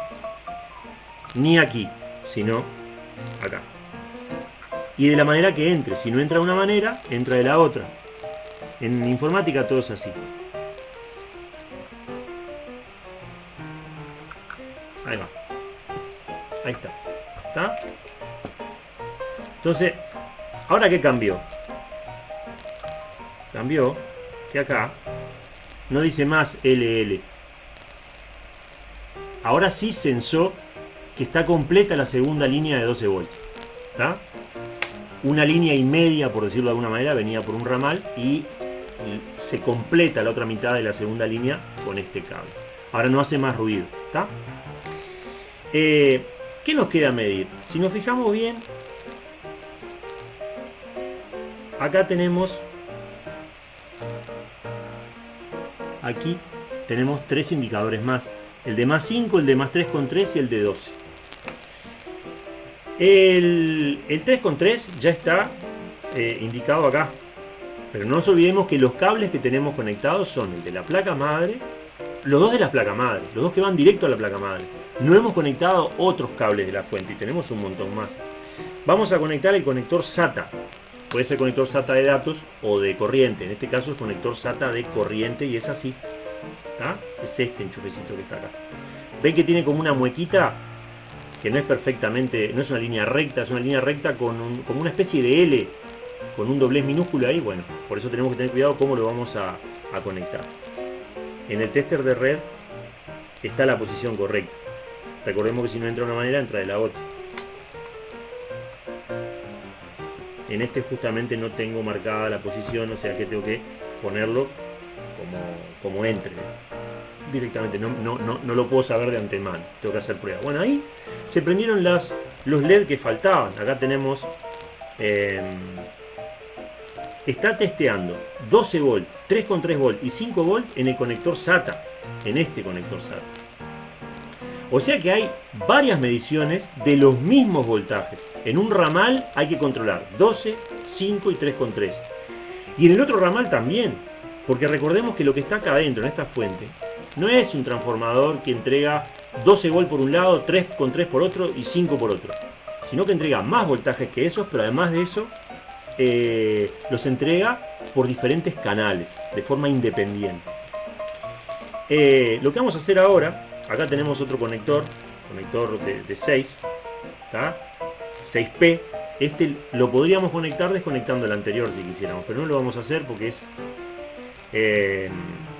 ni aquí, sino acá y de la manera que entre. Si no entra de una manera, entra de la otra. En informática todo es así. Ahí va. Ahí está. ¿Está? Entonces, ¿ahora qué cambió? Cambió que acá no dice más LL. Ahora sí censó que está completa la segunda línea de 12 voltios. ¿Está? una línea y media, por decirlo de alguna manera, venía por un ramal y se completa la otra mitad de la segunda línea con este cable. Ahora no hace más ruido, ¿está? Eh, ¿Qué nos queda medir? Si nos fijamos bien, acá tenemos, aquí tenemos tres indicadores más. El de más 5, el de más 3,3 y el de 12. El, 3.3 ya está eh, indicado acá. Pero no nos olvidemos que los cables que tenemos conectados son el de la placa madre, los dos de la placa madre, los dos que van directo a la placa madre. No hemos conectado otros cables de la fuente y tenemos un montón más. Vamos a conectar el conector SATA. Puede ser conector SATA de datos o de corriente. En este caso es conector SATA de corriente y es así. Es este enchufecito que está acá. ¿Ven que tiene como una muequita? que no es perfectamente, no es una línea recta, es una línea recta con como una especie de L, con un doblez minúsculo ahí, bueno, por eso tenemos que tener cuidado cómo lo vamos a, conectar. En el tester de red está la posición correcta. Recordemos que si no entra de una manera, entra de la otra. En este justamente no tengo marcada la posición, o sea que tengo que ponerlo como, como entre directamente, no, no, no, lo puedo saber de antemano, tengo que hacer prueba. Bueno, ahí se prendieron los LED que faltaban. Acá tenemos... Em, está testeando 12 volt, 3,3 volt y 5 volt en el conector SATA, en este conector SATA. O sea que hay varias mediciones de los mismos voltajes. En un ramal hay que controlar 12, 5 y 3,3. Y en el otro ramal también. Porque recordemos que lo que está acá adentro, en esta fuente, no es un transformador que entrega 12 volt por un lado, 3 con 3 por otro y 5 por otro. Sino que entrega más voltajes que esos, pero además de eso, eh, los entrega por diferentes canales, de forma independiente. Eh, lo que vamos a hacer ahora, acá tenemos otro conector, conector de, 6, 6P. Este lo podríamos conectar desconectando el anterior si quisiéramos, pero no lo vamos a hacer porque es, eh,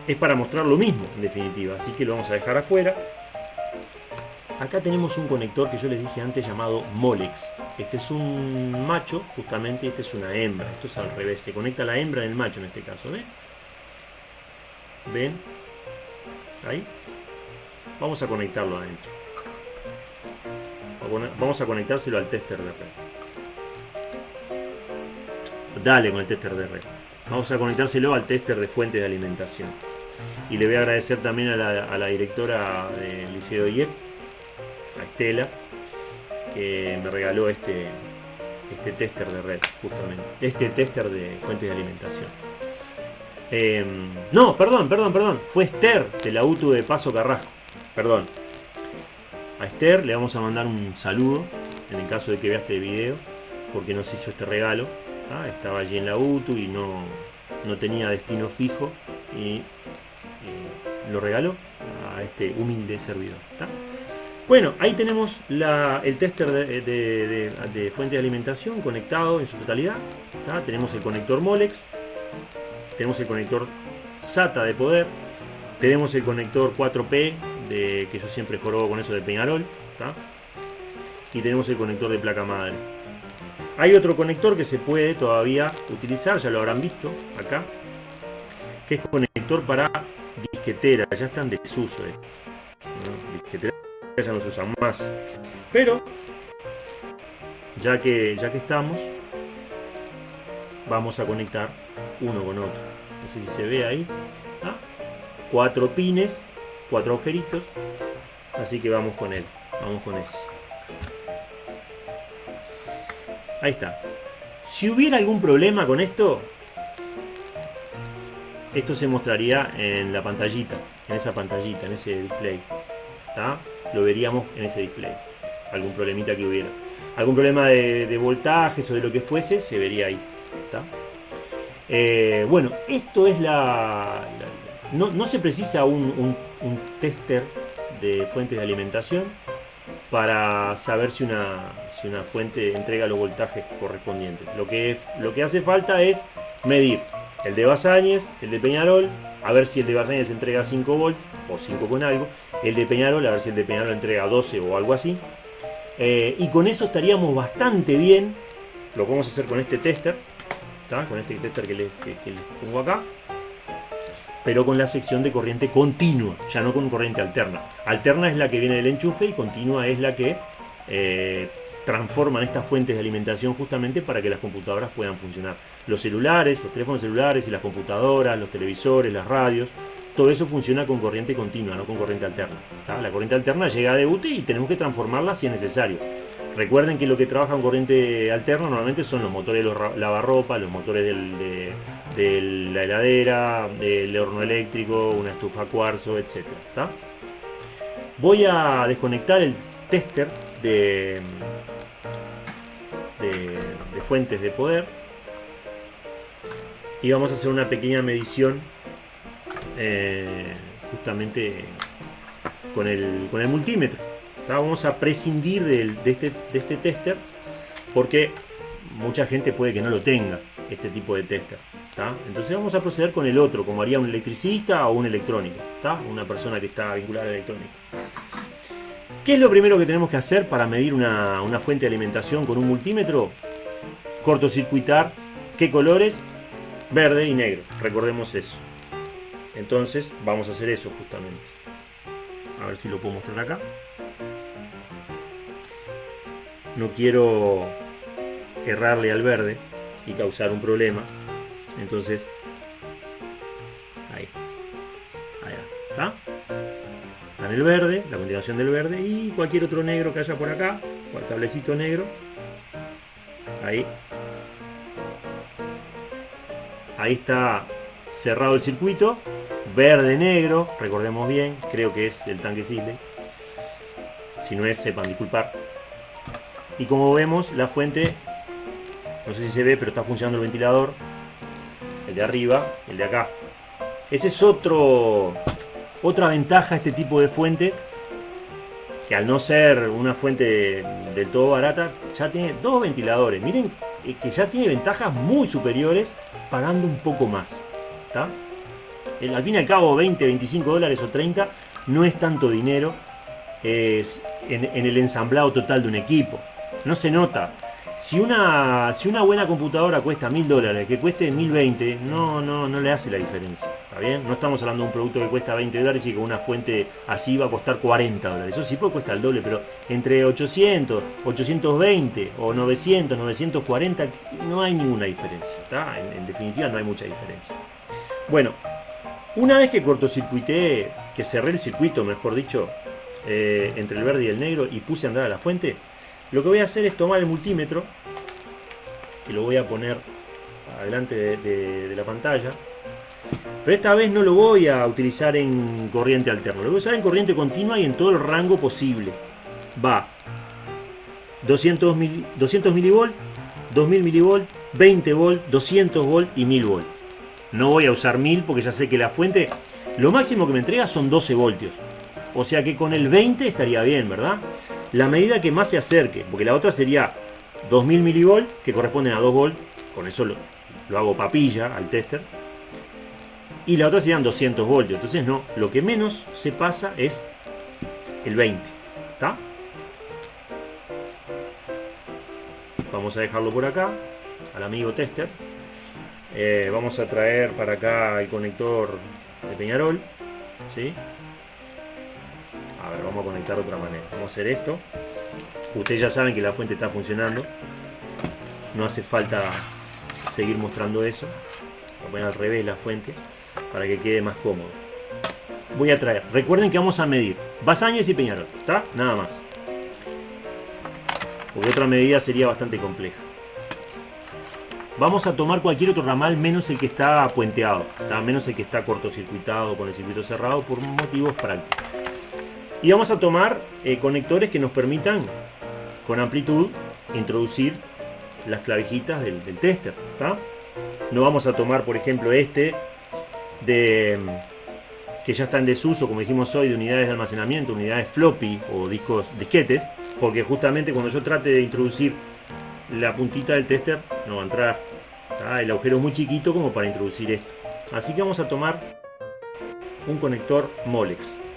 es para mostrar lo mismo en definitiva, así que lo vamos a dejar afuera. Acá tenemos un conector que yo les dije antes llamado Molex. Este es un macho, justamente, este es una hembra. Esto es al revés, se conecta la hembra en el macho en este caso, ¿ven? ¿Ven? Ahí. Vamos a conectarlo adentro. Vamos a conectárselo al tester de red. Dale con el tester de red. Vamos a conectárselo al tester de fuentes de alimentación. Y le voy a agradecer también a la, directora del Liceo IEP a Estela, que me regaló este, este tester de red, justamente. Este tester de fuentes de alimentación. Em, no, perdón, perdón, perdón. Fue Esther de la UTU de Paso Carrasco. Perdón. A Esther le vamos a mandar un saludo en el caso de que vea este video, porque nos hizo este regalo. Estaba allí en la UTU y no, no tenía destino fijo y eh, lo regaló a este humilde servidor. Bueno, ahí tenemos el tester de, fuente de alimentación conectado en su totalidad. Tenemos el conector Molex, tenemos el conector SATA de poder, tenemos el conector 4P, de, que yo siempre jorobo con eso de Peñarol, y tenemos el conector de placa madre. Hay otro conector que se puede todavía utilizar, ya lo habrán visto acá, que es conector para disquetera, ya están de desuso esto ya no se usan más. Pero, ya que, ya que estamos, vamos a conectar uno con otro. No sé si se ve ahí. ¿ah? Cuatro pines, cuatro agujeritos. Así que vamos con él. Vamos con ese. Ahí está. Si hubiera algún problema con esto, esto se mostraría en la pantallita, en esa pantallita, en ese display. ¿Está? lo veríamos en ese display. Algún problemita que hubiera. Algún problema de, voltajes o de lo que fuese, se vería ahí. Eh, bueno, esto es la... no, se precisa un, tester de fuentes de alimentación para saber si una, si una fuente entrega los voltajes correspondientes. Lo que, lo que hace falta es medir el de Basáñez, el de Peñarol, a ver si el de Basáñez entrega 5 volts o 5 con algo, el de Peñarol, a ver si el de Peñarol entrega 12 o algo así. Eh, y con eso estaríamos bastante bien. Lo podemos hacer con este tester, con este tester que les, pongo acá. Pero con la sección de corriente continua, ya no con corriente alterna. Alterna es la que viene del enchufe y continua es la que eh, transforman estas fuentes de alimentación justamente para que las computadoras puedan funcionar. Los celulares, los teléfonos celulares y las computadoras, los televisores, las radios, todo eso funciona con corriente continua, no con corriente alterna. La corriente alterna llega de UTI y tenemos que transformarla si es necesario. Recuerden que lo que trabaja con corriente alterna normalmente son los motores de los lavarropa, los motores de, la heladera, del horno eléctrico, una estufa cuarzo, etc. Voy a desconectar el tester de, de, fuentes de poder y vamos a hacer una pequeña medición eh, justamente con el, con el multímetro. Vamos a prescindir de, este, de este tester porque mucha gente puede que no lo tenga, este tipo de tester. Entonces vamos a proceder con el otro, como haría un electricista o un electrónico, una persona que está vinculada al electrónico. ¿Qué es lo primero que tenemos que hacer para medir una, fuente de alimentación con un multímetro? Cortocircuitar qué colores, verde y negro. Recordemos eso. Entonces vamos a hacer eso justamente. A ver si lo puedo mostrar acá. No quiero errarle al verde y causar un problema. Entonces, ahí. Ahí está en el verde, la continuación del verde y cualquier otro negro que haya por acá, o el negro. Ahí. Ahí está cerrado el circuito. Verde, negro, recordemos bien, creo que es el tanque Sisley. Si no es, sepan disculpar. Y como vemos, la fuente No sé si se ve, pero está funcionando el ventilador. De arriba, el de acá. Ese es otro, otra ventaja este tipo de fuente. Que al no ser una fuente del todo barata, ya tiene dos ventiladores. Miren eh, que ya tiene ventajas muy superiores pagando un poco más. ¿Está? Al fin y al cabo 20, 25 dólares o 30 no es tanto dinero es en el ensamblado total de un equipo. No se nota. Si una, si una buena computadora cuesta mil dólares, que cueste 1020, no, no, no le hace la diferencia. ¿Está bien? No estamos hablando de un producto que cuesta 20 dólares y que una fuente así va a costar 40 dólares. Eso sí puede cuesta el doble, pero entre 800, 820 o 900, 940, no hay ninguna diferencia. ¿está? En, definitiva, no hay mucha diferencia. Bueno, una vez que cortocircuité, que cerré el circuito, mejor dicho, eh, entre el verde y el negro y puse a andar a la fuente, lo que voy a hacer es tomar el multímetro y lo voy a poner adelante de, la pantalla. Pero esta vez no lo voy a utilizar en corriente alterna, lo voy a usar en corriente continua y en todo el rango posible. Va 200, mil, 200 milivolt, 2000 milivolt, 20 volt, 200 volt y 1000 volt. No voy a usar 1000 porque ya sé que la fuente, lo máximo que me entrega son 12 voltios. O sea que con el 20 estaría bien, ¿verdad? La medida que más se acerque, porque la otra sería 2000 milivolt, que corresponden a 2 volt, con eso lo, hago papilla al tester. Y la otra serían 200 voltios, entonces no, lo que menos se pasa es el 20, ¿está? Vamos a dejarlo por acá, al amigo tester. Eh, vamos a traer para acá el conector de Peñarol, ¿sí? Vamos a conectar de otra manera. Vamos a hacer esto. Ustedes ya saben que la fuente está funcionando. No hace falta seguir mostrando eso. Voy a poner al revés la fuente para que quede más cómodo. Voy a traer. Recuerden que vamos a medir Basáñez y Peñarol. ¿Está? Nada más. Porque otra medida sería bastante compleja. Vamos a tomar cualquier otro ramal menos el que está puenteado, menos el que está cortocircuitado con el circuito cerrado por motivos prácticos. Y vamos a tomar eh, conectores que nos permitan con amplitud introducir las clavijitas del, tester. No vamos a tomar, por ejemplo, este de que ya está en desuso, como dijimos hoy, de unidades de almacenamiento, unidades floppy o discos disquetes, porque justamente cuando yo trate de introducir la puntita del tester, no va a entrar. El agujero es muy chiquito como para introducir esto. Así que vamos a tomar un conector Molex.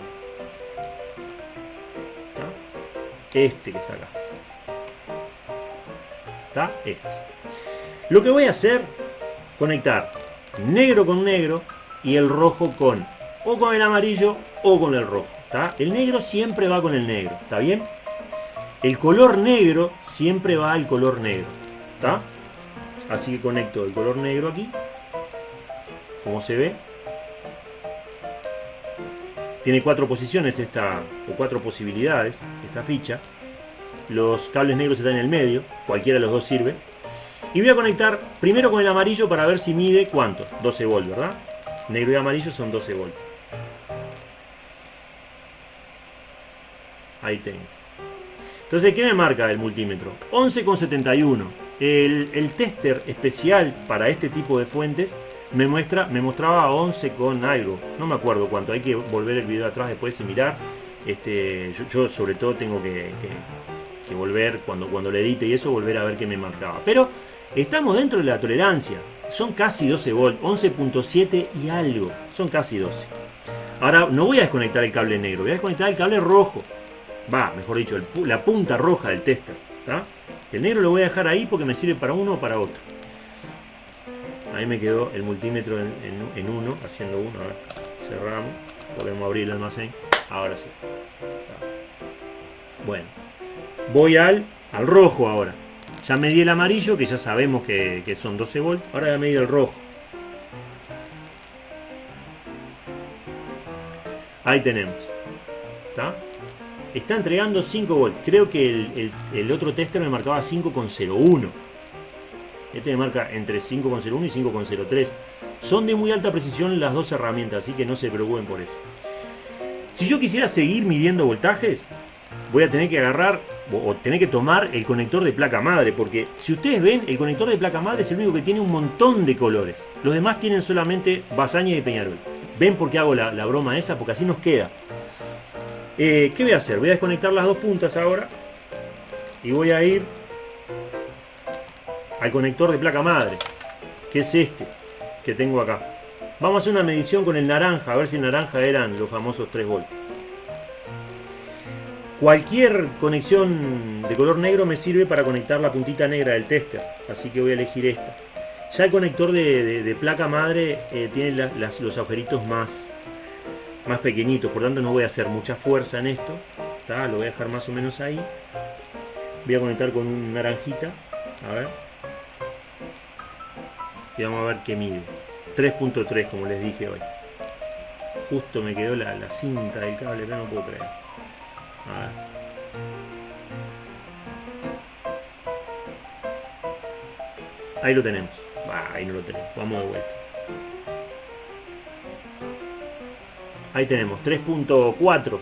Este que está acá. ¿Está? Este. Lo que voy a hacer, conectar negro con negro y el rojo con o con el amarillo o con el rojo. ¿está? El negro siempre va con el negro. ¿Está bien? El color negro siempre va al color negro. ¿Está? Así que conecto el color negro aquí. Como se ve. Tiene cuatro posiciones esta, o cuatro posibilidades, esta ficha. Los cables negros están en el medio, cualquiera de los dos sirve. Y voy a conectar primero con el amarillo para ver si mide cuánto. 12 volt, ¿verdad? Negro y amarillo son 12 volt. Ahí tengo. Entonces, ¿qué me marca el multímetro? 11,71. El, el tester especial para este tipo de fuentes me, muestra, me mostraba 11 con algo. No me acuerdo cuánto. Hay que volver el video atrás después y mirar. Este, yo, sobre todo tengo que, volver cuando, cuando le edite y eso, volver a ver qué me marcaba. Pero estamos dentro de la tolerancia. Son casi 12 volt, 11.7 y algo. Son casi 12. Ahora no voy a desconectar el cable negro, voy a desconectar el cable rojo. Va, mejor dicho, la punta roja del tester. El negro lo voy a dejar ahí porque me sirve para uno o para otro. Ahí me quedó el multímetro en, uno, haciendo uno. A ver, cerramos. Podemos abrir el almacén. Ahora sí. Bueno. Voy al, al rojo ahora. Ya medí el amarillo, que ya sabemos que, son 12 volt. Ahora voy a medir el rojo. Ahí tenemos. ¿Está? Está entregando 5 volt. Creo que el, el otro tester me marcaba 5,01. Este marca entre 5,01 y 5,03. Son de muy alta precisión las dos herramientas, así que no se preocupen por eso. Si yo quisiera seguir midiendo voltajes, voy a tener que agarrar o tenés que tomar el conector de placa madre, porque si ustedes ven, el conector de placa madre es el único que tiene un montón de colores. Los demás tienen solamente Basaña y Peñarol. ¿Ven por qué hago la, broma esa? Porque así nos queda. Eh, ¿Qué voy a hacer? Voy a desconectar las dos puntas ahora. Y voy a ir al conector de placa madre, que es este, que tengo acá. Vamos a hacer una medición con el naranja, a ver si el naranja eran los famosos 3 volts. Cualquier conexión de color negro me sirve para conectar la puntita negra del tester, así que voy a elegir esta. Ya el conector de, placa madre eh, tiene los agujeritos más, más pequeñitos, por tanto no voy a hacer mucha fuerza en esto. Lo voy a dejar más o menos ahí. Voy a conectar con un naranjita. A ver. Y vamos a ver qué mide. 3.3 como les dije hoy. Justo me quedó la, la cinta del cable, pero no puedo creer. Ahí lo tenemos. ahí no lo tenemos. Vamos de vuelta. Ahí tenemos 3.4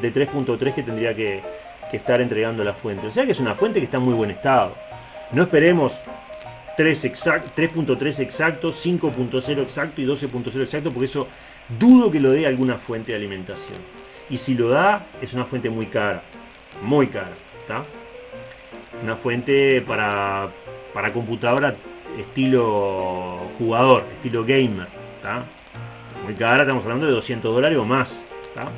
de 3.3 que tendría que, estar entregando la fuente. O sea que es una fuente que está en muy buen estado. No esperemos 3.3 exacto, 5.0 exacto y 12.0 exacto, porque eso dudo que lo dé alguna fuente de alimentación. Y si lo da, es una fuente muy cara. Muy cara. ¿está? Una fuente para, para computadora estilo jugador, estilo gamer. ¿está? Muy cara, estamos hablando de 200 dólares o más. ¿está?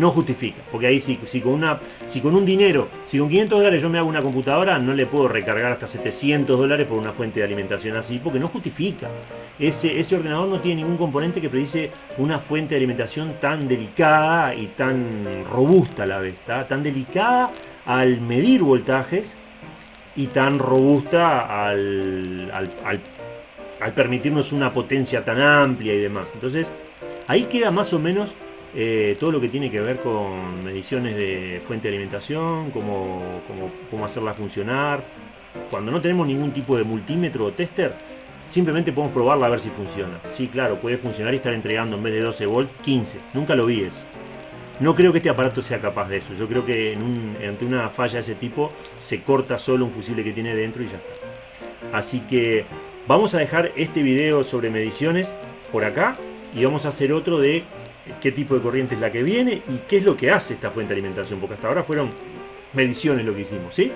No justifica. Porque ahí si, si, con una, si con un dinero, si con 500 dólares yo me hago una computadora, no le puedo recargar hasta 700 dólares por una fuente de alimentación así, porque no justifica. Ese, ese ordenador no tiene ningún componente que precise una fuente de alimentación tan delicada y tan robusta a la vez. Tan delicada al medir voltajes y tan robusta al, al, al permitirnos una potencia tan amplia y demás. Entonces, ahí queda más o menos eh, todo lo que tiene que ver con mediciones de fuente de alimentación, cómo, cómo, hacerla funcionar. Cuando no tenemos ningún tipo de multímetro o tester, simplemente podemos probarla a ver si funciona. Sí, claro, puede funcionar y estar entregando en vez de 12 volts 15. Nunca lo vi eso. No creo que este aparato sea capaz de eso. Yo creo que ante una falla de ese tipo se corta solo un fusible que tiene dentro y ya está. Así que vamos a dejar este video sobre mediciones por acá y vamos a hacer otro de qué tipo de corriente es la que viene y qué es lo que hace esta fuente de alimentación, porque hasta ahora fueron mediciones lo que hicimos, ¿sí?